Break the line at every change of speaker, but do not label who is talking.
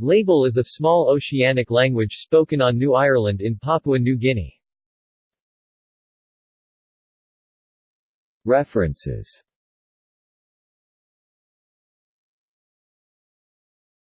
Label is a small oceanic language spoken on New Ireland in Papua New Guinea.
References